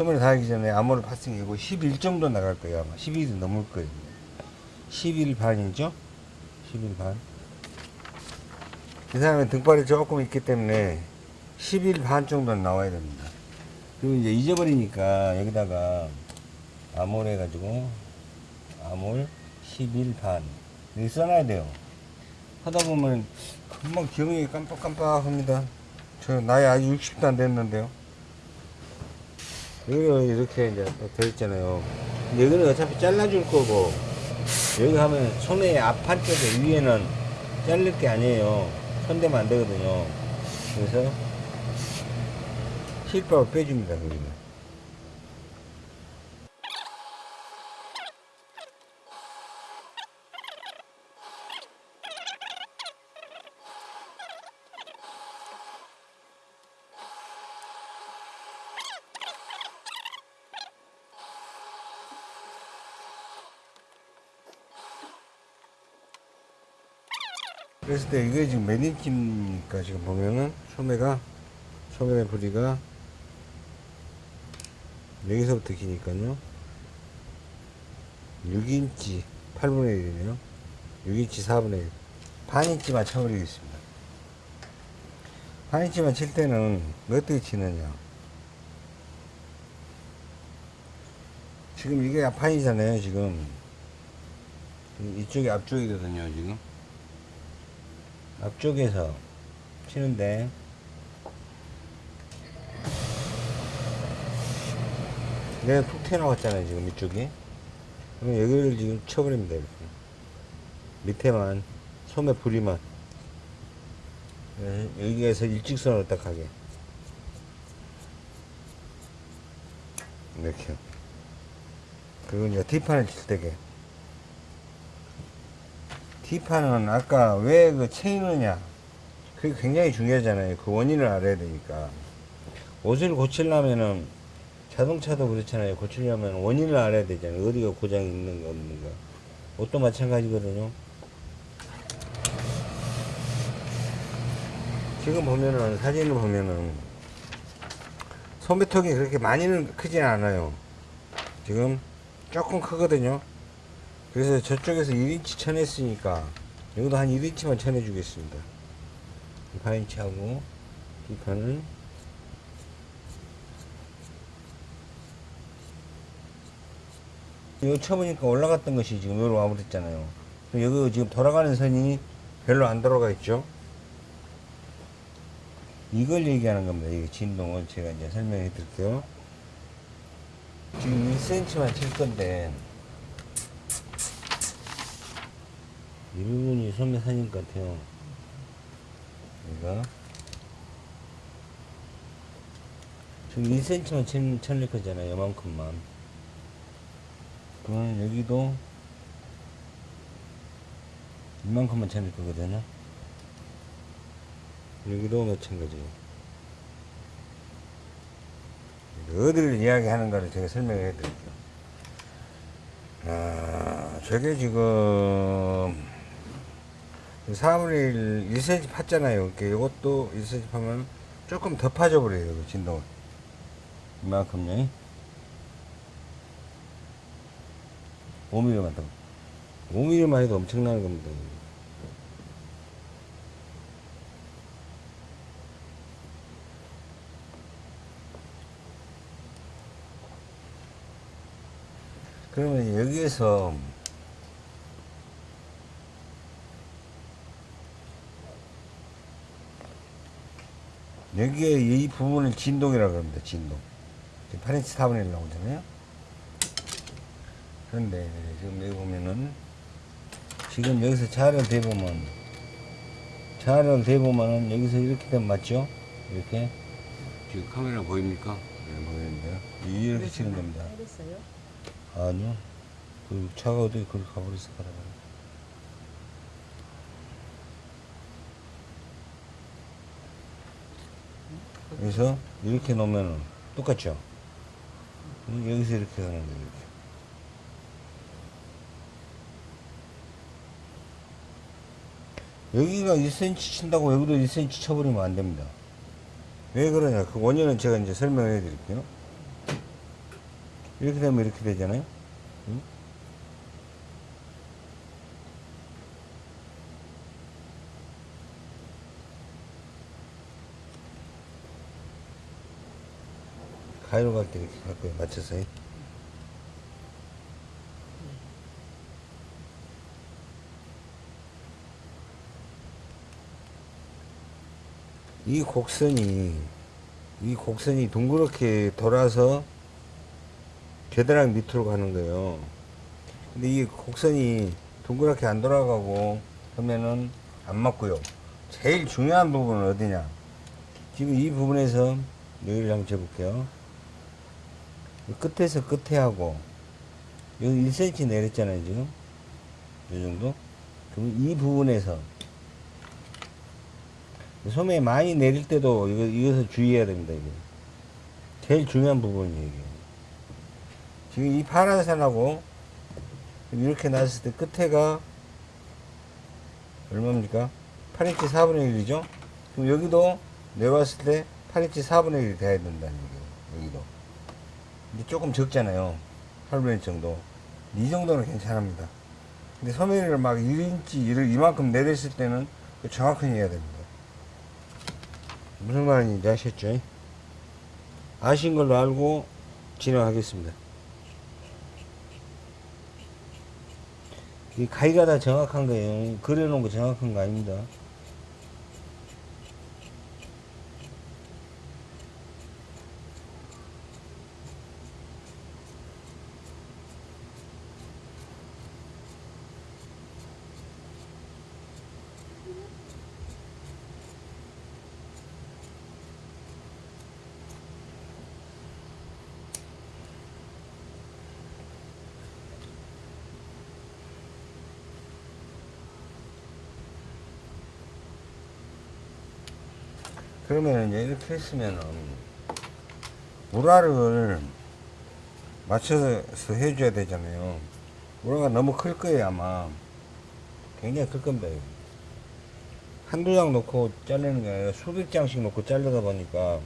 소매를 달기 전에 암호를 이거 11 정도 나갈 거예요 아마 11이 넘을 거예요 11 반이죠 11 반. 이 사람은 등발이 조금 있기 때문에 11반 정도는 나와야 됩니다. 그리고 이제 잊어버리니까 여기다가 암홀 해가지고 암홀 11 반. 여기 써놔야 돼요. 하다 보면 금방 기억력이 깜빡깜빡합니다. 저 나이 아직 60도 안 됐는데요. 여기가 이렇게 이제 돼 있잖아요. 근데 여기는 어차피 잘라줄 거고 여기 하면 손의 앞 한쪽에 위에는 자를 게 아니에요. 손대면 안 되거든요. 그래서 실밥을 빼줍니다. 여기는. 그랬을 때 이게 지금 몇 인치입니까? 지금 보면은 소매가 소매 부리가 여기서부터 기니까요. 6인치 8분의 1이네요. 6인치 4분의 1 반인치만 쳐버리겠습니다. 반인치만 칠 때는 어떻게 치느냐. 지금 이게 앞판이잖아요 지금. 이쪽이 앞쪽이거든요 지금 앞쪽에서 치는데. 내가 툭 튀어나왔잖아요 지금 이쪽이. 그럼 여기를 지금 쳐버립니다 이렇게. 밑에만 소매 부리만. 네, 여기에서 일직선으로 딱 하게. 이렇게 그리고 이제 뒷판을 칠 때게 D판은 아까 왜그 체이느냐. 그게 굉장히 중요하잖아요. 그 원인을 알아야 되니까. 옷을 고치려면은 자동차도 그렇잖아요. 고치려면 원인을 알아야 되잖아요. 어디가 고장이 있는가 없는가 옷도 마찬가지거든요. 지금 보면은 사진을 보면은 소매턱이 그렇게 많이는 크진 않아요. 지금 조금 크거든요 그래서 저쪽에서 1인치 쳐냈으니까 여기도 한 1인치만 쳐내 주겠습니다. 반인치하고 이 판은 이거 쳐보니까 올라갔던 것이 지금 여기로 와버렸잖아요. 여기 지금 돌아가는 선이 별로 안 돌아가 있죠? 이걸 얘기하는 겁니다. 이 진동을 제가 이제 설명해 드릴게요. 지금 1cm만 칠 건데 이 부분이 소매 사진 같아요. 얘가 지금 1cm만 천, 천릴 거잖아요. 요만큼만. 그러면 여기도 이만큼만 천릴 거거든요. 여기도 마찬가지예요. 어디를 이야기하는가를 제가 설명을 해드릴게요. 아, 저게 지금 4분의 1, 1cm 팠잖아요. 이렇게 이것도 1cm 파면 조금 더 파져 버려요. 그 진동을. 이만큼요. 5mm만 더. 5mm만 해도 엄청나는 겁니다. 그러면 여기에서 여기에 이 부분을 진동이라고 합니다. 진동. 8인치 4분의 1 나오잖아요. 그런데 지금 여기 보면은 지금 여기서 자를 대보면 자를 대보면은 여기서 이렇게 되면 맞죠? 이렇게 지금 카메라 보입니까? 네, 보이는데요. 이렇게 치는 겁니다. 알겠어요? 아니요. 그 차가 어디 그걸 가버렸을 거라고. 그래서 이렇게 놓으면 똑같죠? 여기서 이렇게 하는 거예요. 이렇게. 여기가 1cm 친다고 여기도 1cm 쳐버리면 안 됩니다. 왜 그러냐? 그 원인은 제가 이제 설명해 드릴게요. 이렇게 되면 이렇게 되잖아요. 가위로 갈때 이렇게 갈 거예요. 맞춰서. 이 곡선이 이 곡선이 동그랗게 돌아서 겨드랑이 밑으로 가는 거예요. 근데 이 곡선이 동그랗게 안 돌아가고 하면은 안 맞고요. 제일 중요한 부분은 어디냐? 지금 이 부분에서 여기를 한번 재볼게요. 이 끝에서 끝에 하고 여기 1cm 내렸잖아요 지금. 이 정도? 그럼 이 부분에서 소매 많이 내릴 때도 이거, 이것을 주의해야 됩니다 이게. 제일 중요한 부분이에요 이게. 지금 이 파란 선하고 이렇게 놨을 때 끝에가 얼마입니까? 8인치 4분의 1이죠? 그럼 여기도 내봤을 때 8인치 4분의 1이 돼야 된다는 얘기예요 여기도 조금 적잖아요. 8분의 1 정도. 이 정도는 괜찮습니다. 근데 소매를 막 1인치 이를 이만큼 내렸을 때는 정확하게 해야 됩니다. 무슨 말인지 아셨죠? 아신 걸로 알고 진행하겠습니다. 이 가위가 다 정확한 거예요. 그려놓은 거 정확한 거 아닙니다 그러면 이렇게 했으면은 우라를 맞춰서 해줘야 되잖아요. 우라가 너무 클 거예요 아마. 굉장히 클. 이거. 한두 장 놓고 자르는 게 아니라 수백 장씩 놓고 자르다 보니까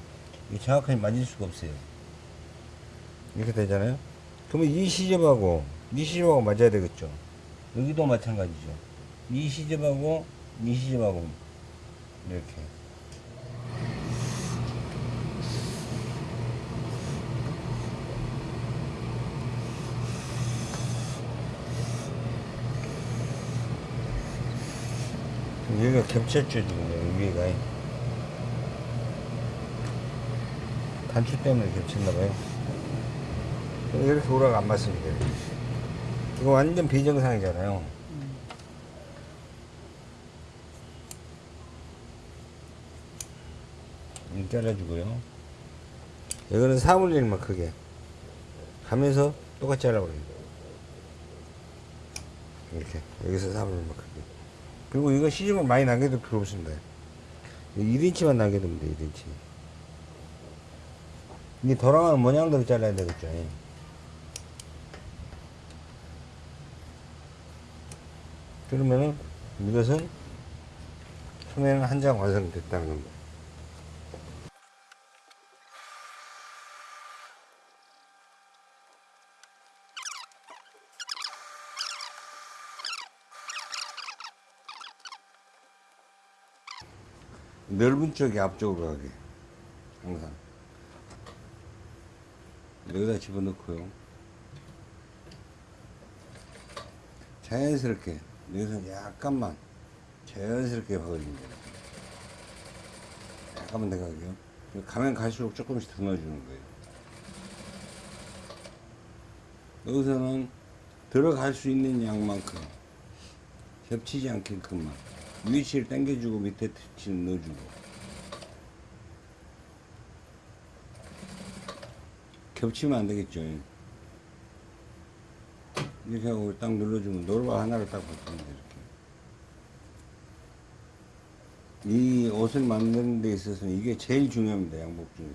정확하게 맞을 수가 없어요. 이렇게 되잖아요. 그러면 이 시접하고 이 시접하고 맞아야 되겠죠. 여기도 마찬가지죠. 이 시접하고 이 시접하고 이렇게. 여기가 겹쳤죠 지금. 여기 위에가. 단추 때문에 겹쳤나봐요. 이렇게 우라가 안 맞습니다. 이거 완전 비정상이잖아요. 이렇게 잘라주고요. 이거는 4분의 1만 크게. 가면서 똑같이 잘라버려요. 이렇게. 여기서 4분의 1만 크게 그리고 이거 시접을 많이 남겨도 필요 없습니다. 1인치만 남겨두면 돼, 1인치. 이게 돌아가는 모양대로 잘라야 되겠죠. 그러면은 이것은 소매는 한 장 완성됐다는 겁니다. 넓은 쪽이 앞쪽으로 가게. 항상. 여기다 집어넣고요. 자연스럽게 여기서 약간만 자연스럽게 박아줍니다 약간만 더 가게요. 가면 갈수록 조금씩 더 넣어주는 거예요. 여기서는 들어갈 수 있는 양만큼 겹치지 않게끔만 위치를 당겨주고 밑에 터치를 넣어주고. 겹치면 안 되겠죠. 이렇게 하고 딱 눌러주면 노루가 하나를 딱 붙습니다 이렇게. 이 옷을 만드는 데 있어서는 이게 제일 중요합니다 양복 중에서.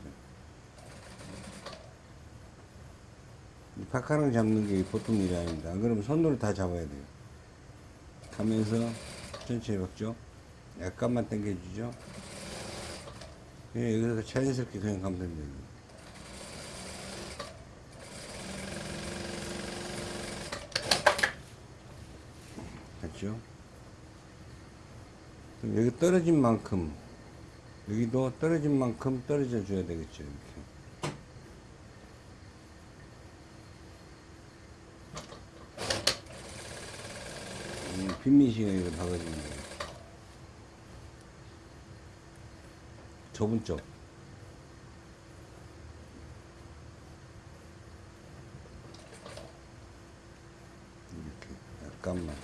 이 파카랑 잡는 게 보통 일이 아닙니다. 안 그러면 손으로 다 잡아야 돼요. 가면서 천천히 박죠. 약간만 당겨주죠. 예, 여기서 자연스럽게 그냥 가면 됩니다. 됐죠? 여기 떨어진 만큼, 여기도 떨어진 만큼 떨어져 줘야 되겠죠. 빈민식을 이렇게 박아주면 돼요. 좁은 쪽. 이렇게 약간만.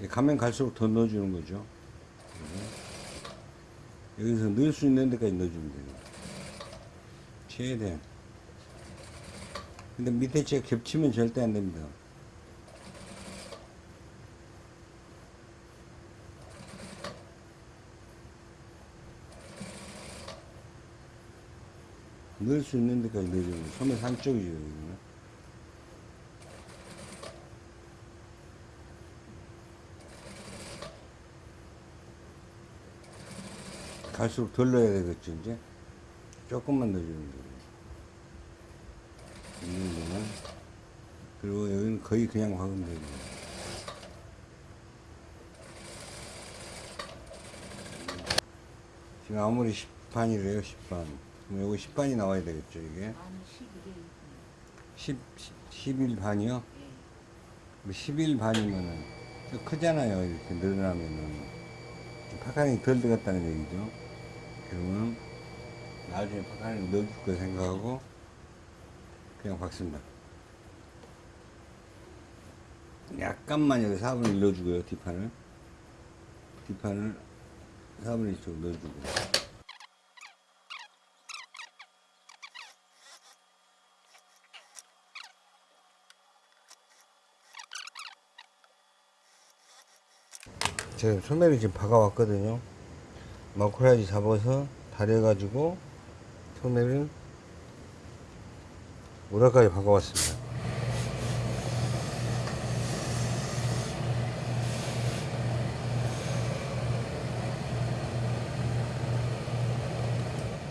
이 가면 갈수록 더 넣어주는 거죠. 그래서 여기서 넣을 수 있는 데까지 넣어주면 돼요. 최대한. 근데 밑에 째 겹치면 절대 안 됩니다. 넣을 수 있는 데까지 거예요. 소매 산쪽이죠, 여기는. 갈수록 덜 넣어야 되겠죠, 이제. 조금만 넣어주는 거예요. 이 정도는. 그리고 여기는 거의 그냥 되고. 지금 아무리 10판이래요, 10판. 그럼 요거 10판이 나와야 되겠죠, 이게. 아니 11일 10, 11 반이요? 예. 11 반이면은 좀 크잖아요. 이렇게 늘어나면은. 파카링이 덜 들어갔다는 얘기죠. 그러면 나중에 파카링 넣어줄 거 생각하고 그냥 박습니다. 약간만 여기 4분의 1 넣어주고요. 뒷판을. 뒷판을 4분의 1쪽 넣어주고. 제가 소매를 지금 박아왔거든요. 마크라지 잡아서 다려가지고 소매를 오라까지 박아왔습니다.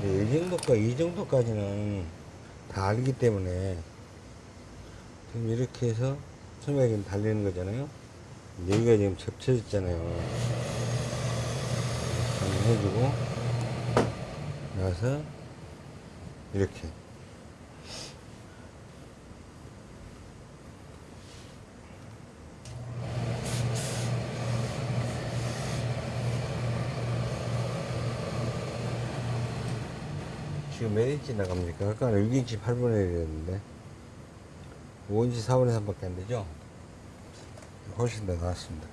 네, 이 정도까 이 정도까지는 다 알기 때문에 지금 이렇게 해서 소매가 지금 달리는 거잖아요. 여기가 지금 접쳐졌잖아요. 한번 해주고 나서 이렇게 지금 몇 인치 나갑니까? 아까 6인치 8분의 1이었는데 5인치 4분의 3밖에 안 되죠? 훨씬 더 나았습니다.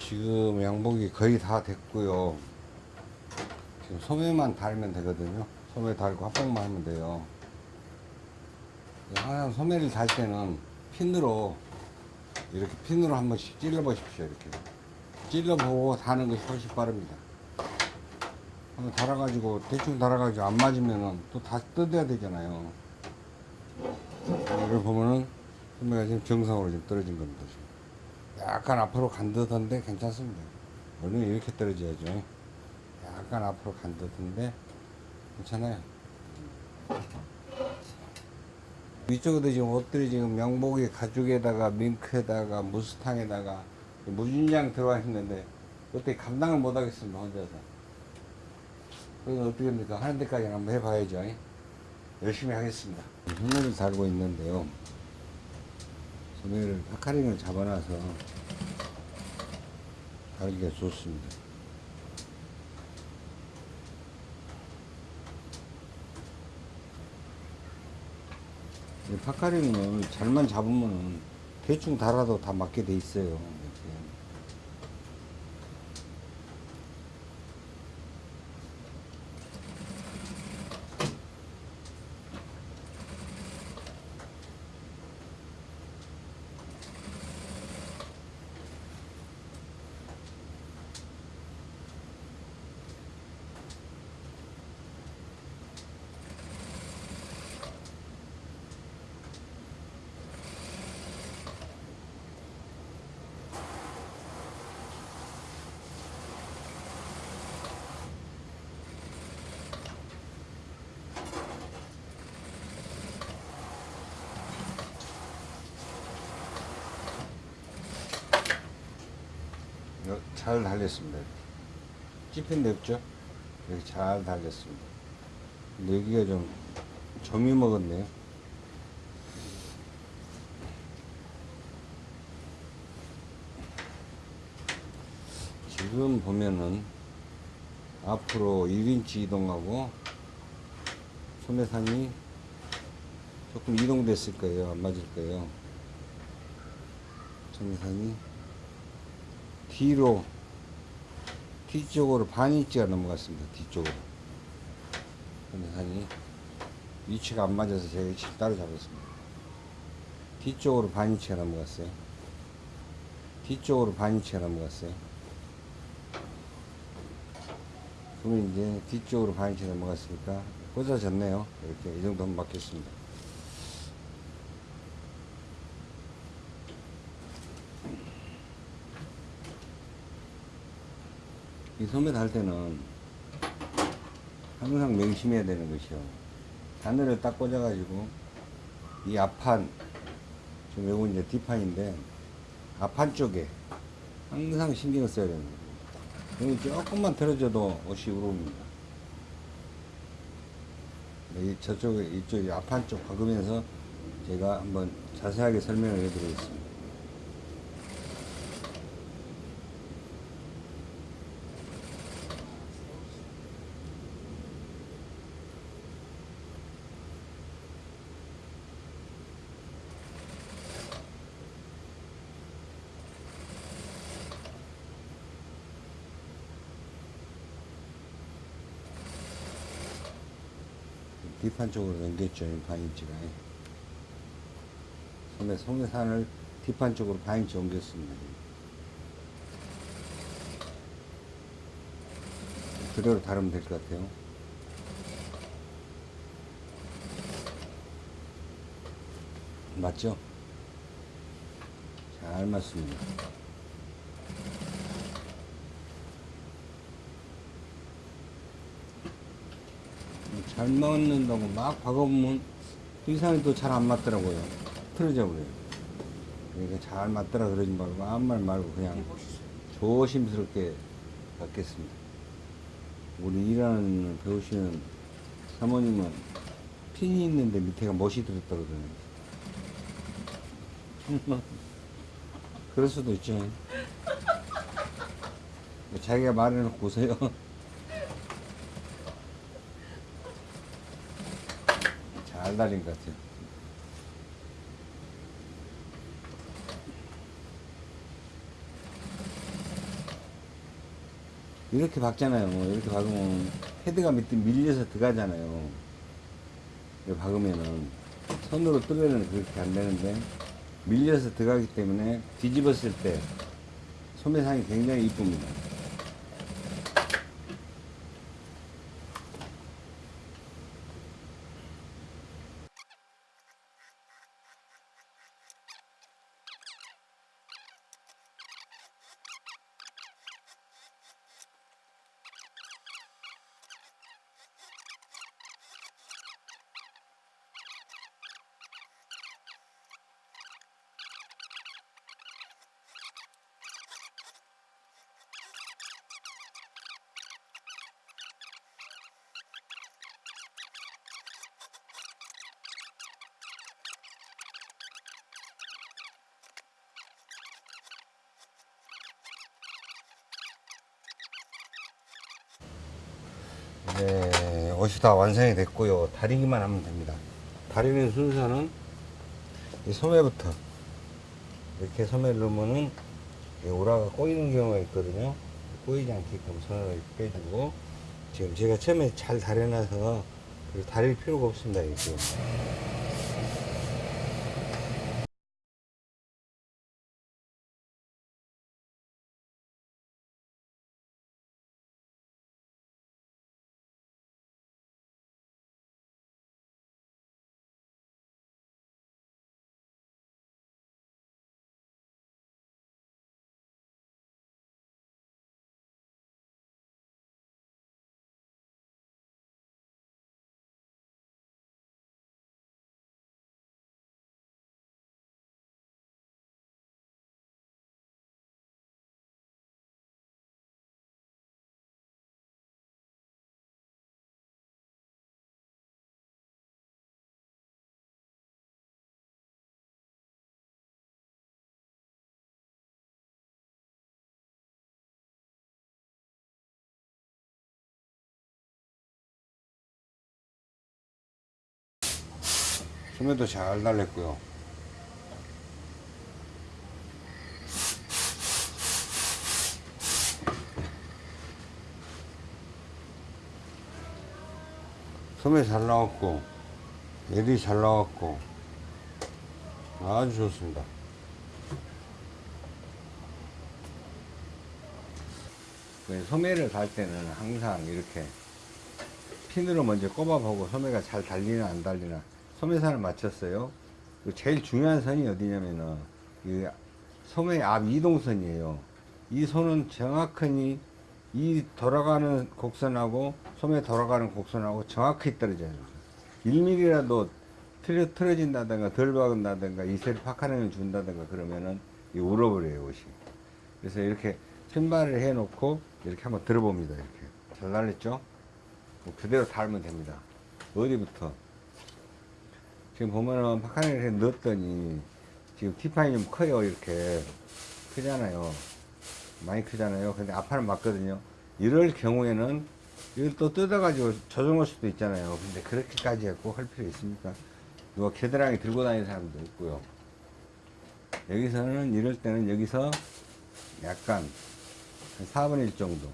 지금 양복이 거의 다 됐고요. 지금 소매만 달면 되거든요. 소매 달고 합봉만 하면 돼요. 항상 소매를 달 때는 핀으로 이렇게 핀으로 한 번씩 찔러 보십시오. 이렇게 찔러 보고 다는 것이 훨씬 빠릅니다. 한번 달아가지고 대충 달아가지고 안 맞으면은 또 다시 뜯어야 되잖아요. 이걸 보면은 소매가 지금 정상으로 지금 떨어진 겁니다. 지금. 약간 앞으로 간 듯한데 괜찮습니다. 원래는 이렇게 떨어져야죠. 약간 앞으로 간 듯한데 괜찮아요. 위쪽에도 지금 옷들이 지금 명복이 가죽에다가 밍크에다가 무스탕에다가 무진장 들어와 있는데 어떻게 감당을 못 하겠습니다 혼자서. 그래서 어떻게 합니까? 하는 데까지는 한번 해봐야죠. 열심히 하겠습니다. 소매를 달고 있는데요. 소매를 파카링을 잡아놔서 달기가 좋습니다. 이 파카링은 잘만 잡으면 대충 달아도 다 맞게 돼 있어요. 잘 달렸습니다. 찝힌 데 없죠? 이렇게 잘 달렸습니다. 근데 여기가 좀 점이 먹었네요. 지금 보면은 앞으로 1인치 이동하고 소매산이 조금 이동됐을 거예요. 안 맞을 거예요. 소매산이 뒤로 뒤쪽으로 반인치가 넘어갔습니다. 뒤쪽으로 소매산이 위치가 안 맞아서 제가 위치를 따로 잡았습니다. 뒤쪽으로 반인치가 넘어갔어요. 뒤쪽으로 반인치가 넘어갔어요. 그러면 이제 뒤쪽으로 반인치 넘어갔으니까 꽂아졌네요. 이렇게 이 정도면 맞겠습니다. 이 소매 달 때는 항상 명심해야 되는 것이요. 바늘을 딱 꽂아가지고 이 앞판 지금 요거 이제 뒷판인데 앞판 쪽에 항상 신경을 써야 되는 거예요. 여기 조금만 틀어져도 옷이 우르릅니다. 네, 이 저쪽에 이쪽 앞판 쪽 박으면서 제가 한번 자세하게 설명을 해드리겠습니다. 뒷판 쪽으로 넘겼죠, 이 반인치가. 소매, 소매산을 뒷판 쪽으로 반인치 옮겼습니다. 그대로 다루면 될 것 같아요. 맞죠? 잘 맞습니다. 잘 맞는다고 막 박아보면 그 이상이 또 잘 안 맞더라고요. 틀어져 버려요. 그러니까 잘 맞더라 그러지 말고 아무 말 말고 그냥 조심스럽게 받겠습니다. 우리 일하는 배우시는 사모님은 핀이 있는데 밑에가 못이 들었다 그러더라고요. 그럴 수도 있죠. 자기가 말해놓고 오세요. 잘 달린 것 같아요. 이렇게 박잖아요. 이렇게 박으면 헤드가 밑에 밀려서 들어가잖아요. 박으면은 손으로 뜨면은 그렇게 안 되는데 밀려서 들어가기 때문에 뒤집었을 때 소매상이 굉장히 이쁩니다. 네, 옷이 다 완성이 됐고요. 다리기만 하면 됩니다. 다리는 순서는 이 소매부터 이렇게 소매를 넣으면은 이 오라가 꼬이는 경우가 있거든요. 꼬이지 않게끔 손을 빼주고 지금 제가 처음에 잘 다려놔서 다릴 필요가 없습니다. 이게. 소매도 잘 달렸고요. 소매 잘 나왔고, 애들이 잘 나왔고, 아주 좋습니다. 그 소매를 달 때는 항상 이렇게 핀으로 먼저 꼽아보고 소매가 잘 달리나 안 달리나 소매선을 맞췄어요. 그 제일 중요한 선이 어디냐면은 이 소매 앞 이동선이에요. 이 선은 정확히 이 돌아가는 곡선하고 소매 돌아가는 곡선하고 정확히 떨어져야 돼요. 1mm라도 틀어, 틀어진다든가 덜 박은다든가 이슬 파카링을 준다든가 그러면은 이 울어버려요 옷이. 그래서 이렇게 신발을 해놓고 이렇게 한번 들어봅니다. 이렇게 잘 달렸죠? 뭐 그대로 달면 됩니다. 어디부터? 지금 보면은 파카링을 해 넣었더니 지금 티파이 좀 커요. 이렇게 크잖아요. 많이 크잖아요. 근데 앞판은 맞거든요. 이럴 경우에는 이걸 또 뜯어가지고 조정할 수도 있잖아요. 근데 그렇게까지 꼭할 필요 있습니까? 누가 겨드랑이 들고 다니는 사람도 있고요. 여기서는 이럴 때는 여기서 약간 한 4분의 1 정도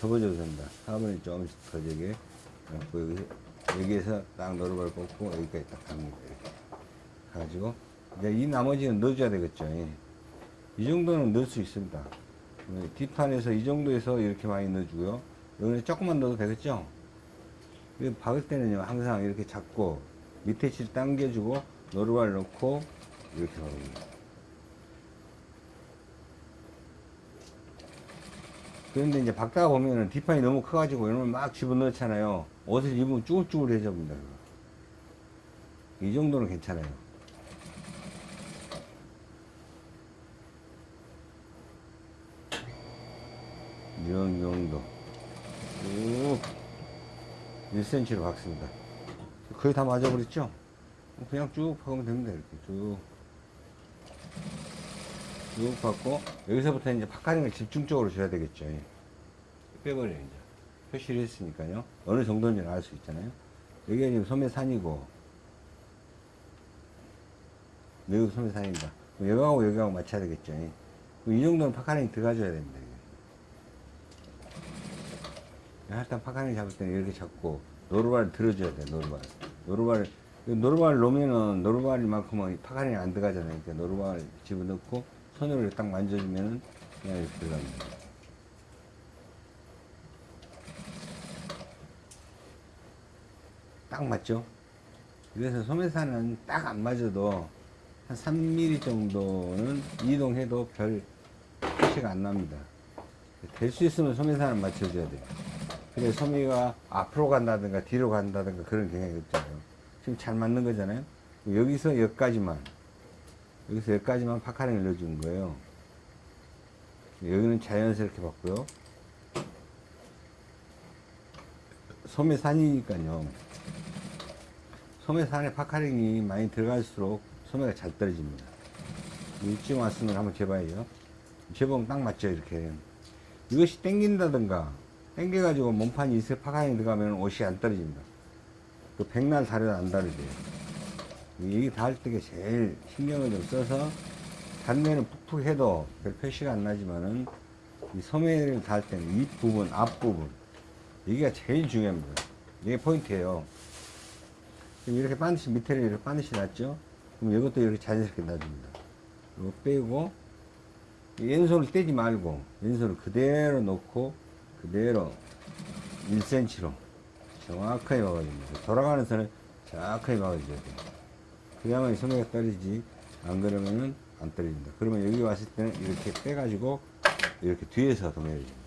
접어줘도 된다. 4분의 1 조금씩 더 되게 여기에서 딱 노루발 꽂고 여기까지 딱 갑니다. 이렇게 가지고 이제 이 나머지는 넣어줘야 되겠죠. 예. 이 정도는 넣을 수 있습니다. 네, 뒷판에서 이 정도에서 이렇게 많이 넣어주고요. 여기는 조금만 넣어도 되겠죠? 이거 박을 때는요, 항상 이렇게 잡고 밑에 칠 당겨주고 노루발 넣고 이렇게 박습니다. 그런데 이제 박다가 보면은 뒷판이 너무 커가지고 이러면 막 집어넣잖아요. 옷을 입으면 쭈글쭈글해집니다. 이 정도는 괜찮아요. 이런 정도. 쭉 1cm로 박습니다. 거의 다 맞아버렸죠? 그냥 쭉 박으면 됩니다. 이렇게 쭉. 쭉 받고 여기서부터 이제 파카링을 집중적으로 줘야 되겠죠. 예. 빼버려 이제 표시를 했으니까요. 어느 정도인지는 알 수 있잖아요. 여기가 지금 소매산이고 여기 소매산입니다. 여기하고 여기하고 맞춰야 되겠죠. 예. 이 정도는 puckering이 들어가줘야 됩니다. 일단 puckering 잡을 때는 이렇게 잡고 노루발을 들어줘야 돼. 노루발. 노루발 노루발 놓으면은 노루발만큼은 puckering이 안 들어가잖아요. 그러니까 노루발 집어넣고 손으로 딱 만져주면은 그냥 이렇게 들어갑니다. 딱 맞죠? 그래서 소매산은 딱 안 맞아도 한 3mm 정도는 이동해도 별 표시가 안 납니다. 될 수 있으면 소매산을 맞춰줘야 돼요. 그래 소매가 앞으로 간다든가 뒤로 간다든가 그런 경향이 없잖아요. 지금 잘 맞는 거잖아요. 여기서 여기까지만 여기서 여기까지만 파카링을 넣어주는 거예요. 여기는 자연스럽게 봤고요. 소매산이니까요. 소매산에 puckering이 많이 들어갈수록 소매가 잘 떨어집니다. 왔으면 한번 재봐요. 재보면 딱 맞죠, 이렇게. 이것이 땡긴다든가, 땡겨 가지고 몸판이 있어 puckering이 들어가면 옷이 안 떨어집니다. 그 백날 다려도 안 다르죠. 여기 달 때가 제일 신경을 좀 써서 딴 면은 푹푹 해도 별 표시가 안 나지만은 이 소매를 달 때는 이 부분, 앞부분 여기가 제일 중요합니다. 이게 포인트예요. 이렇게 반드시 밑에를 이렇게 반드시 놨죠? 그럼 이것도 이렇게 자연스럽게 놔줍니다. 이거 빼고 왼손을 떼지 말고 왼손을 그대로 놓고 그대로 1cm로 정확하게 막아줍니다. 돌아가는 선을 정확하게 막아줘야 돼요. 그야만 소매가 떨어지지 안 그러면은 안 떨어진다. 그러면 여기 왔을 때는 이렇게 빼가지고 이렇게 뒤에서 도매를 줍니다.